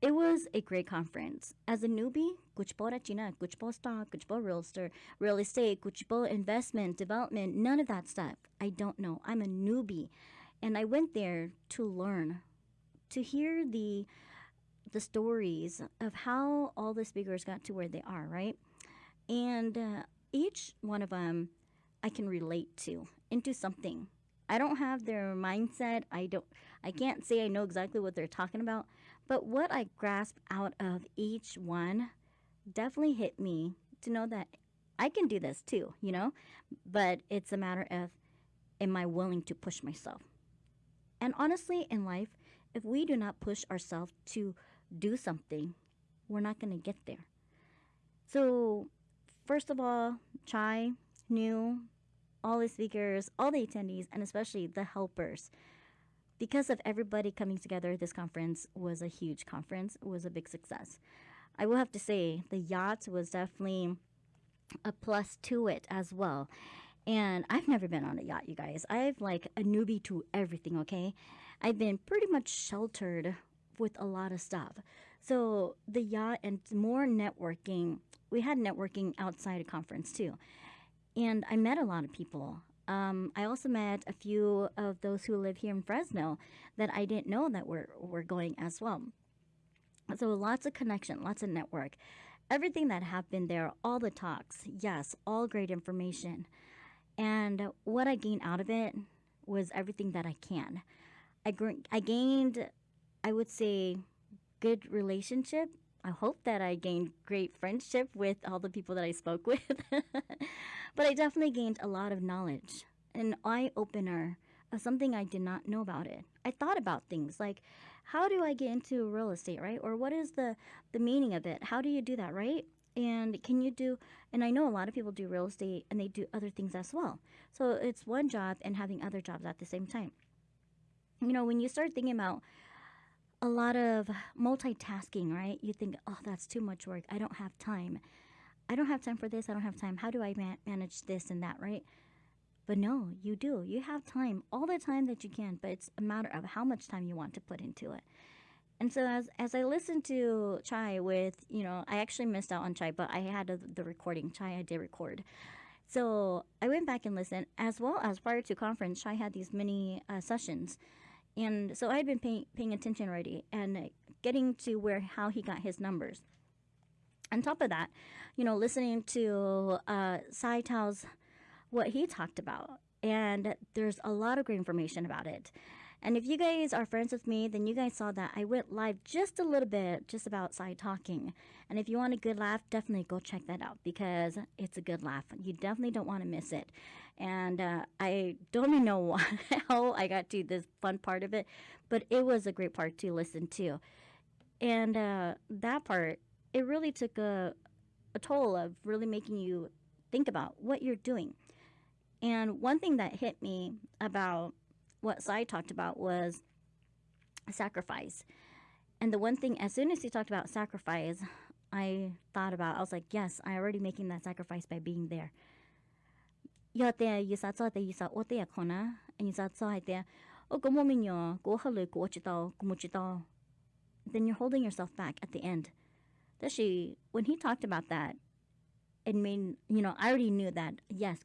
it was a great conference. As a newbie, kuchpo China, kuchpo stock, kuchpo real estate, real estate, kuchpo investment, development, none of that stuff. I don't know. I'm a newbie. And I went there to learn, to hear the the stories of how all the speakers got to where they are, right? And uh, each one of them I can relate to into something. I don't have their mindset. I don't I can't say I know exactly what they're talking about, but what I grasp out of each one definitely hit me to know that I can do this too, you know? But it's a matter of am I willing to push myself? And honestly, in life, if we do not push ourselves to do something, we're not going to get there. So, first of all, Chai New, all the speakers, all the attendees, and especially the helpers. Because of everybody coming together, this conference was a huge conference. It was a big success. I will have to say the yacht was definitely a plus to it as well. And I've never been on a yacht, you guys. I've like a newbie to everything, okay? I've been pretty much sheltered with a lot of stuff. So the yacht and more networking. We had networking outside a conference too. And I met a lot of people. Um, I also met a few of those who live here in Fresno that I didn't know that were, were going as well. So lots of connection, lots of network. Everything that happened there, all the talks, yes, all great information. And what I gained out of it was everything that I can. I, I gained, I would say, good relationship I hope that I gained great friendship with all the people that I spoke with. but I definitely gained a lot of knowledge, an eye opener of something I did not know about it. I thought about things like how do I get into real estate, right? Or what is the the meaning of it? How do you do that, right? And can you do and I know a lot of people do real estate and they do other things as well. So it's one job and having other jobs at the same time. You know, when you start thinking about a lot of multitasking, right? You think, oh, that's too much work. I don't have time. I don't have time for this. I don't have time. How do I ma- manage this and that, right? But no, you do. You have time, all the time that you can, but it's a matter of how much time you want to put into it. And so as as I listened to Chai with, you know, I actually missed out on Chai, but I had a, the recording. Chai I did record. So I went back and listened, as well as prior to conference, Chai had these mini uh, sessions and so I had been paying, paying attention already and getting to where how he got his numbers. On top of that, you know, listening to uh, Sai Tao's what he talked about, and there's a lot of great information about it. And if you guys are friends with me, then you guys saw that I went live just a little bit, just about side talking. And if you want a good laugh, definitely go check that out because it's a good laugh. You definitely don't want to miss it. And uh, I don't even know how I got to this fun part of it, but it was a great part to listen to. And uh, that part, it really took a, a toll of really making you think about what you're doing. And one thing that hit me about what Sai talked about was sacrifice. And the one thing, as soon as he talked about sacrifice, I thought about, I was like, yes, I'm already making that sacrifice by being there. Then you're holding yourself back at the end. Especially when he talked about that, it made you know I already knew that yes,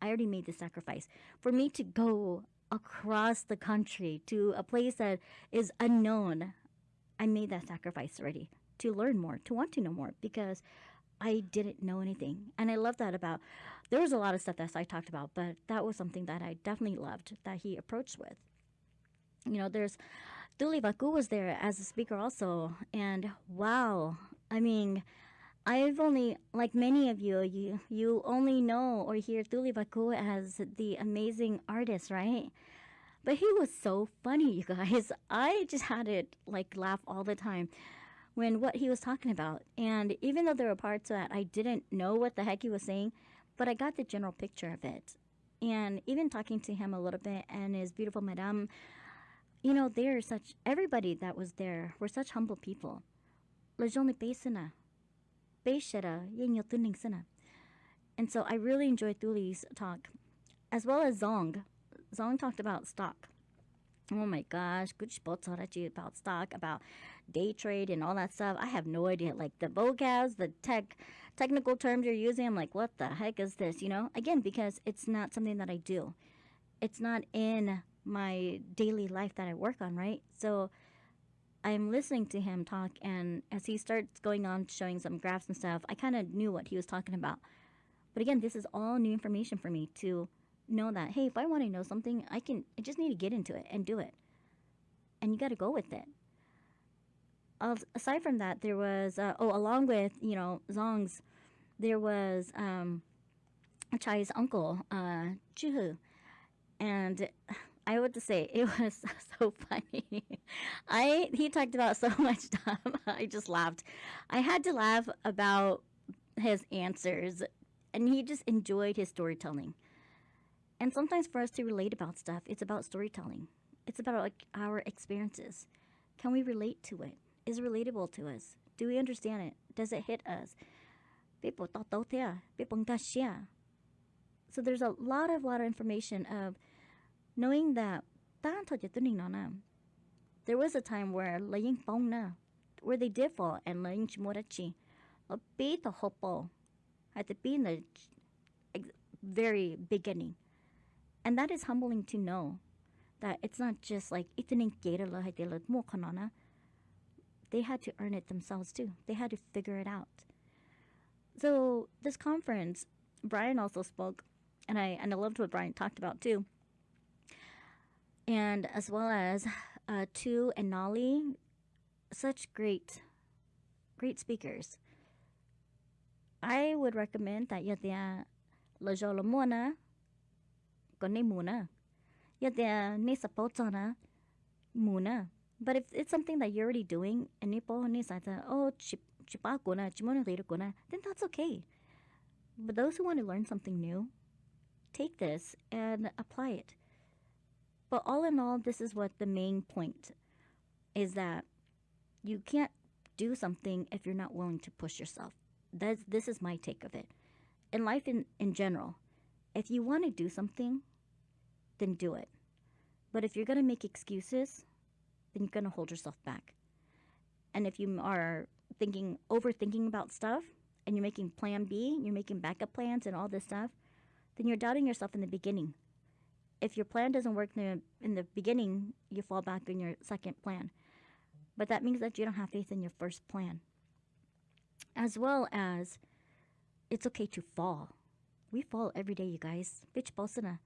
I already made the sacrifice for me to go across the country to a place that is unknown, I made that sacrifice already to learn more, to want to know more because I didn't know anything. And I love that about there was a lot of stuff that I talked about, but that was something that I definitely loved that he approached with. You know, there's Duli Baku was there as a speaker also, and wow, I mean, I've only, like many of you, you you only know or hear Tuli Baku as the amazing artist, right? But he was so funny, you guys. I just had it like laugh all the time when what he was talking about. And even though there were parts that I didn't know what the heck he was saying, but I got the general picture of it. And even talking to him a little bit and his beautiful madame, you know, they're such, everybody that was there were such humble people. Lejoni Besina, and so I really enjoyed Thuli's talk, as well as Zong. Zong talked about stock. Oh my gosh, good about stock, about day trade and all that stuff. I have no idea. Like the vocabs, the tech technical terms you're using, I'm like, what the heck is this? You know? Again, because it's not something that I do. It's not in my daily life that I work on, right? So I'm listening to him talk, and as he starts going on showing some graphs and stuff, I kind of knew what he was talking about. But again, this is all new information for me to know that, hey, if I want to know something, I can, I just need to get into it and do it. And you got to go with it. aside from that, there was, uh, oh, along with, you know, Zong's, there was um, Chai's uncle, uh, Juhu. And I would say it was so funny. I he talked about so much stuff. I just laughed. I had to laugh about his answers, and he just enjoyed his storytelling. And sometimes for us to relate about stuff, it's about storytelling. It's about like our experiences. Can we relate to it? Is it relatable to us? Do we understand it? Does it hit us? People So there's a lot of lot of information of knowing that there was a time where laying na where they did fall and laying chimorachi be the hopo had to be the very beginning. And that is humbling to know that it's not just like they had to earn it themselves too. They had to figure it out. So this conference brian also spoke and i and i loved what brian talked about too and as well as uh, Tu and Nolly, such great, great speakers. I would recommend that you tia la jola mona con ne muna. You tia ne sapotona muna. But if it's something that you're already doing and nipo ni sa oh chipakuna chimona kuna, then that's okay. But those who want to learn something new, take this and apply it. But all in all, this is what the main point is that you can't do something if you're not willing to push yourself. That's, this is my take of it. In life in, in general, if you want to do something, then do it. But if you're going to make excuses, then you're going to hold yourself back. And if you are thinking, overthinking about stuff, and you're making plan B, you're making backup plans and all this stuff, then you're doubting yourself in the beginning if your plan doesn't work in the, in the beginning, you fall back on your second plan. But that means that you don't have faith in your first plan. As well as it's okay to fall. We fall every day, you guys. Bitch bosana.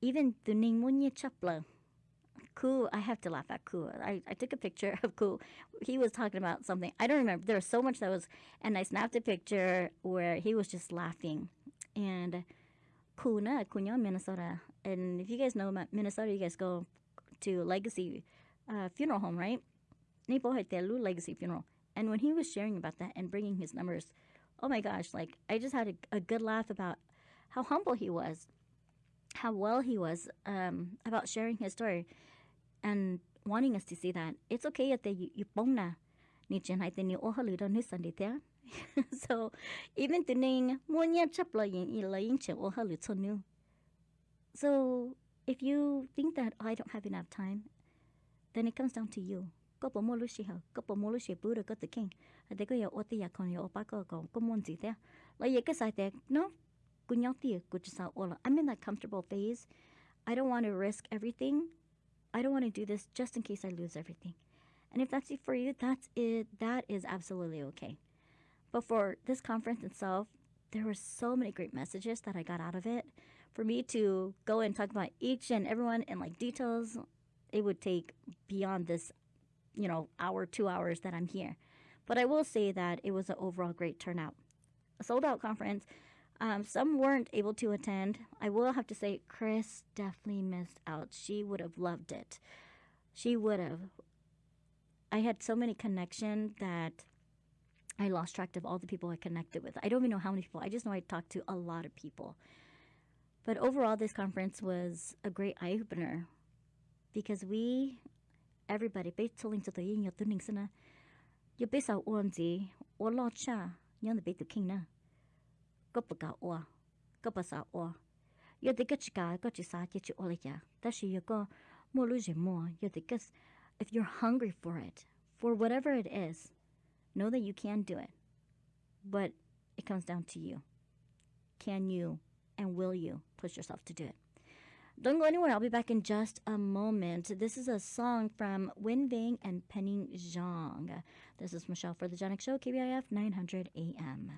Even the Ningmunya Chapla. Ku, I have to laugh at Ku. I, I took a picture of Ku. He was talking about something. I don't remember. There was so much that was, and I snapped a picture where he was just laughing. And Kuna, Cunha, Minnesota. And if you guys know about Minnesota, you guys go to Legacy uh, Funeral Home, right? Nipo Haitelu Legacy Funeral. And when he was sharing about that and bringing his numbers, oh my gosh, like I just had a, a good laugh about how humble he was, how well he was um, about sharing his story and wanting us to see that it's okay that you you pong ni chen ni o halu don ni sandi so even tuning munya chapla yin ilayin che o. So if you think that oh, I don't have enough time, then it comes down to you. Ko po molu shi Buddha ko the king. Ade ko ya o te ya kon ya o pa ko ko ko mon zi te. La ye ka sai te no. Kunyang ti ku sa ola. I'm in that comfortable phase. I don't want to risk everything. I don't want to do this just in case I lose everything. And if that's it for you, that's it. That is absolutely okay. But for this conference itself, there were so many great messages that I got out of it. For me to go and talk about each and everyone in like details, it would take beyond this, you know, hour, two hours that I'm here. But I will say that it was an overall great turnout. A sold out conference. Um, some weren't able to attend. I will have to say, Chris definitely missed out. She would have loved it. She would have. I had so many connections that I lost track of all the people I connected with. I don't even know how many people. I just know I talked to a lot of people. But overall, this conference was a great eye opener because we, everybody, yo de gach ka, go chi sa chi o le ya. Da shi yo go mo lu je mo, yo de gas, if you're hungry for it, for whatever it is, know that you can do it. But it comes down to you. Can you and will you push yourself to do it? Don't go anywhere. I'll be back in just a moment. This is a song from Win Ving and Penny Zhang. This is Michelle for the Janik Show, KBIF 900 AM.